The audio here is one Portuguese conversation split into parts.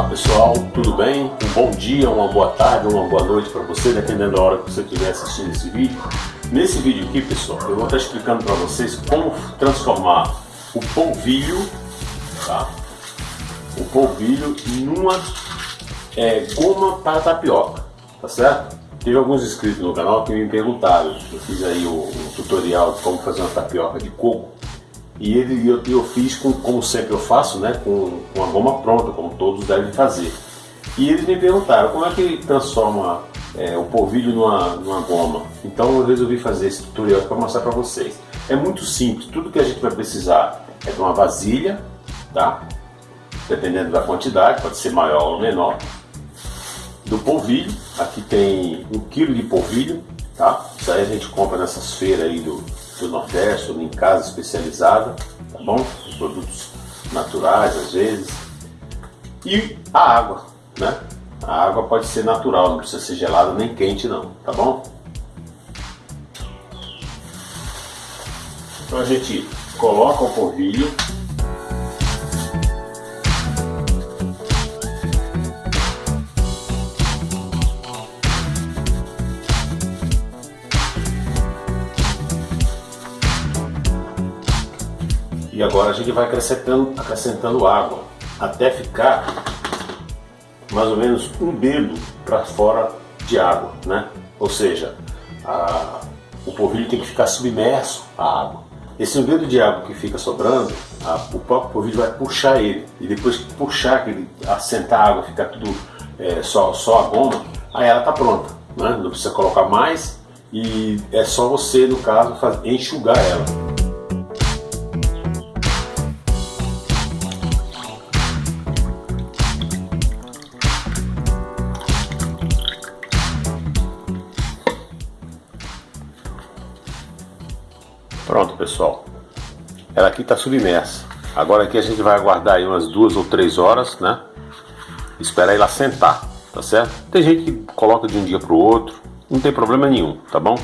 Olá pessoal, tudo bem? Um bom dia, uma boa tarde, uma boa noite para você, dependendo da hora que você estiver assistindo esse vídeo. Nesse vídeo aqui, pessoal, eu vou estar explicando para vocês como transformar o polvilho, tá? O polvilho numa é, goma para tapioca, tá certo? Teve alguns inscritos no canal que me perguntaram, eu fiz aí o, o tutorial de como fazer uma tapioca de coco e ele, eu, eu fiz com, como sempre eu faço, né, com, com a goma pronta, como todos devem fazer. E eles me perguntaram como é que transforma é, o polvilho numa, numa goma. Então eu resolvi fazer esse tutorial para mostrar para vocês. É muito simples, tudo que a gente vai precisar é de uma vasilha, tá? Dependendo da quantidade, pode ser maior ou menor. Do polvilho, aqui tem um quilo de polvilho, tá? Isso aí a gente compra nessas feiras aí do, do Nordeste ou em casa especializada, tá bom? Os produtos naturais às vezes. E a água, né? A água pode ser natural, não precisa ser gelada nem quente não, tá bom? Então a gente coloca o polvilho E agora a gente vai acrescentando, acrescentando água até ficar mais ou menos um dedo para fora de água, né? Ou seja, a, o polvilho tem que ficar submerso à água. Esse um dedo de água que fica sobrando, a, o próprio polvilho vai puxar ele. E depois que puxar, que ele assentar a água, ficar tudo é, só, só a goma, aí ela está pronta. Né? Não precisa colocar mais e é só você, no caso, enxugar ela. Pronto, pessoal. Ela aqui está submersa. Agora aqui a gente vai aguardar aí umas duas ou três horas, né? Esperar ela sentar, tá certo? Tem gente que coloca de um dia para o outro, não tem problema nenhum, tá bom?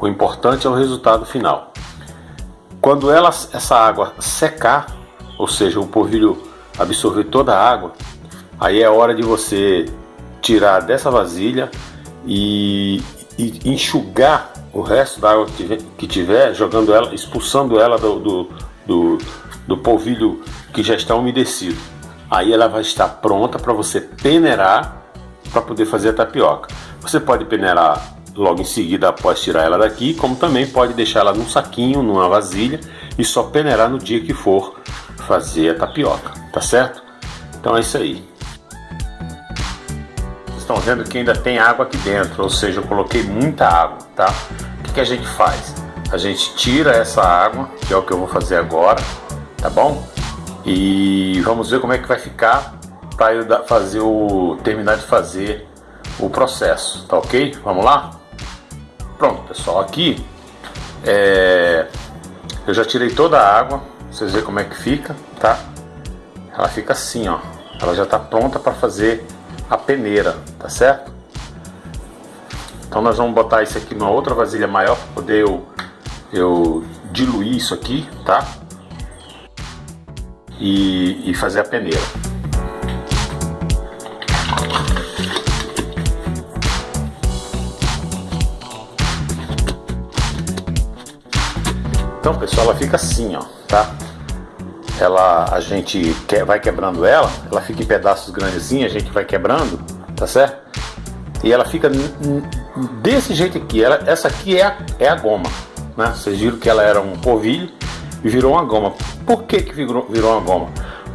O importante é o resultado final. Quando ela, essa água secar, ou seja, o polvilho absorver toda a água, aí é hora de você tirar dessa vasilha e, e enxugar o resto da água que tiver, que tiver, jogando ela, expulsando ela do, do, do, do polvilho que já está umedecido. Aí ela vai estar pronta para você peneirar para poder fazer a tapioca. Você pode peneirar logo em seguida após tirar ela daqui, como também pode deixar ela num saquinho, numa vasilha e só peneirar no dia que for fazer a tapioca, tá certo? Então é isso aí. Estão vendo que ainda tem água aqui dentro, ou seja, eu coloquei muita água, tá? que, que a gente faz? A gente tira essa água, que é o que eu vou fazer agora, tá bom? E vamos ver como é que vai ficar para eu fazer o terminar de fazer o processo, tá ok? Vamos lá? Pronto, pessoal, aqui é, eu já tirei toda a água, vocês verem como é que fica, tá? Ela fica assim, ó. Ela já está pronta para fazer a peneira, tá certo? Então nós vamos botar isso aqui numa outra vasilha maior para poder eu, eu diluir isso aqui, tá? E, e fazer a peneira. Então pessoal, ela fica assim, ó, tá? Ela, a gente que, vai quebrando ela, ela fica em pedaços grandes assim, a gente vai quebrando, tá certo? E ela fica desse jeito aqui. Ela, essa aqui é a, é a goma. Né? Vocês viram que ela era um polvilho e virou uma goma. Por que, que virou, virou uma goma?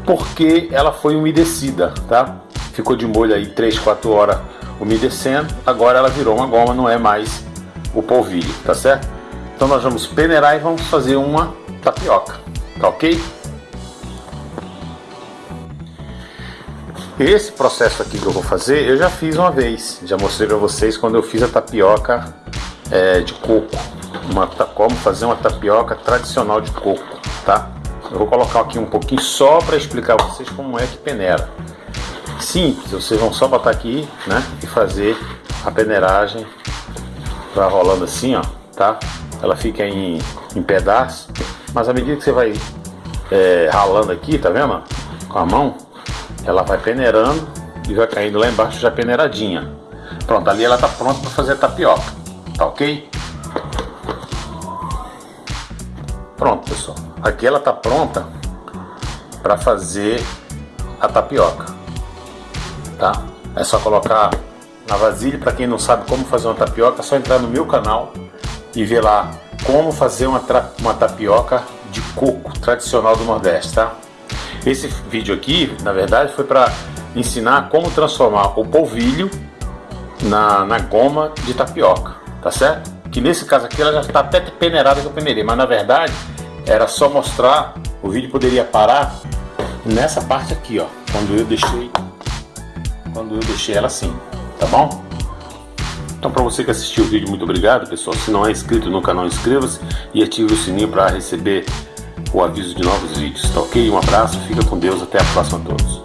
Porque ela foi umedecida, tá? Ficou de molho aí 3, 4 horas umedecendo. Agora ela virou uma goma, não é mais o polvilho, tá certo? Então nós vamos peneirar e vamos fazer uma tapioca, tá ok? Esse processo aqui que eu vou fazer, eu já fiz uma vez. Já mostrei para vocês quando eu fiz a tapioca é, de coco. Uma, como fazer uma tapioca tradicional de coco, tá? Eu vou colocar aqui um pouquinho só para explicar para vocês como é que peneira. Simples, vocês vão só botar aqui, né? E fazer a peneiragem. Vai rolando assim, ó, tá? Ela fica em, em pedaços. Mas à medida que você vai é, ralando aqui, tá vendo? Com a mão, ela vai peneirando e vai caindo lá embaixo já peneiradinha. Pronto, ali ela tá pronta para fazer a tapioca, tá ok? Pronto, pessoal. Aqui ela tá pronta para fazer a tapioca, tá? É só colocar na vasilha. Para quem não sabe como fazer uma tapioca, é só entrar no meu canal e ver lá como fazer uma, uma tapioca de coco tradicional do Nordeste, tá? Esse vídeo aqui, na verdade, foi para ensinar como transformar o polvilho na, na goma de tapioca, tá certo? Que nesse caso aqui ela já está até peneirada que eu peneirei, mas na verdade era só mostrar, o vídeo poderia parar nessa parte aqui, ó, quando eu deixei, quando eu deixei ela assim, tá bom? Então para você que assistiu o vídeo, muito obrigado pessoal. Se não é inscrito no canal, inscreva-se e ative o sininho para receber o aviso de novos vídeos, tá ok? Um abraço, fica com Deus, até a próxima a todos.